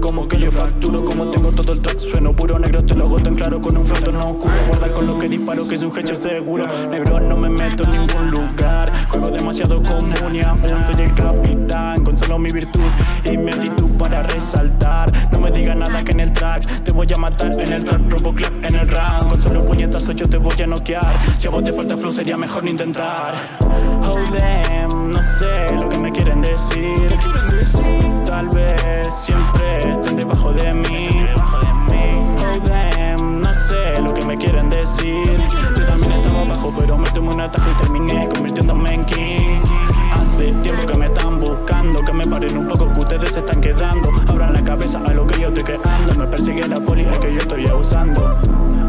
Como que yo facturo Como tengo todo el track Sueno puro negro Te lo hago tan claro Con un fronto no oscuro Guarda con lo que disparo Que es un hecho seguro Negro no me meto en ningún lugar Juego demasiado común y aún Soy el capitán Con solo mi virtud Y mi actitud para resaltar No me digas nada que en el track Te voy a matar en el track Robo clap en el round Con solo puñetazos yo te voy a noquear Si a vos te falta flow sería mejor no intentar Oh damn, un atajo y terminé convirtiéndome en king. Hace tiempo que me están buscando Que me paren un poco que ustedes se están quedando. Abran la cabeza a lo que yo estoy creando Me persigue la poli que yo estoy abusando.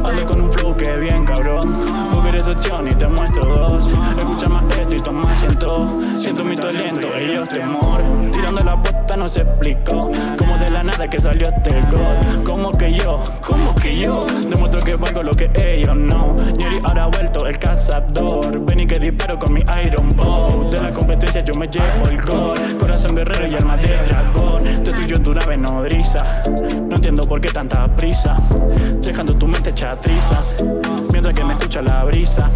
Hazle con un flow que bien cabrón. Vos querés opción y te muestro dos. Escucha más esto y toma siento Siento mi talento, ellos temor. Tirando la puesta no se explicó de la nada que salió este gol Como que yo, como que yo Demuestro que valgo lo que ellos no. Yuri ahora ha vuelto el cazador. Ven y que disparo con mi Iron Bow. De la competencia yo me llevo el gol. Corazón guerrero y alma de dragón. Te tuyo en tu nave nodriza. No entiendo por qué tanta prisa. Dejando tu mente hecha trizas. Mientras que me escucha la brisa.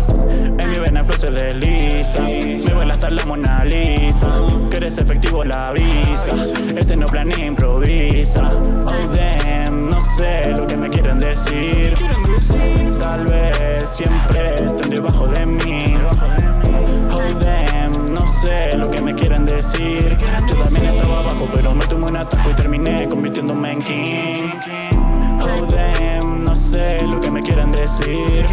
En mi vena se desliza Me vuela hasta la Mona Lisa eres efectivo la visa. Este no planea improvisa. Oh damn, no sé lo que me quieren decir. Tal vez siempre estén debajo de mí. Oh damn, no sé lo que me quieren decir. Yo también estaba abajo pero me tomé un atajo y terminé convirtiéndome en king. Oh damn, no sé lo que me quieren decir.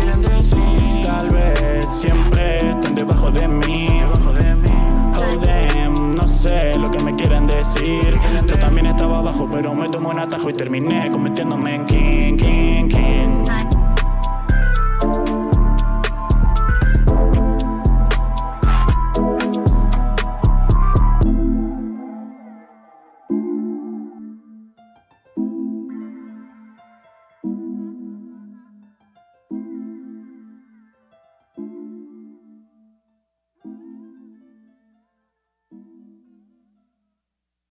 Tal vez siempre estén debajo de mí pero me tomé un atajo y terminé convirtiéndome en king, king, king